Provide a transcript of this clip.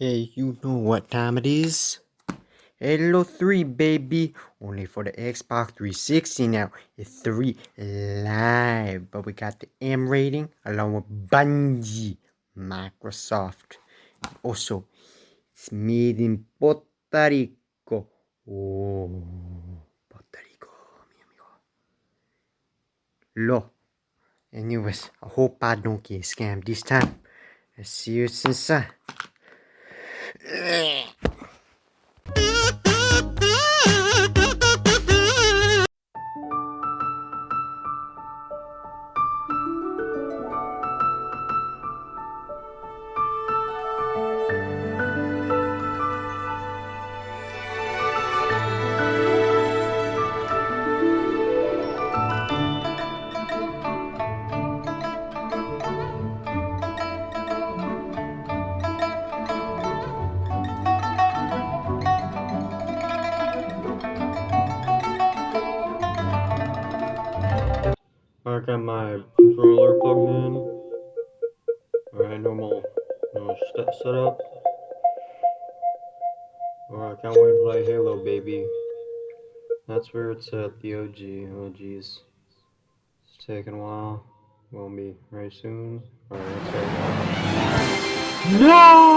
Hey, you know what time it is? Halo 3, baby! Only for the Xbox 360 now. It's 3 live. But we got the M rating along with Bungie, Microsoft. Also, it's made in Puerto Rico. Oh, Puerto Rico, mi amigo. Lo. Anyways, I hope I don't get scammed this time. Let's see what's inside. Uh, Ugh. I got my controller plugged in. Alright, normal, normal setup. Alright, I can't wait to play Halo, baby. That's where it's at, the OG. Oh, jeez. It's taking a while. Won't be very soon. Alright, let's go. No!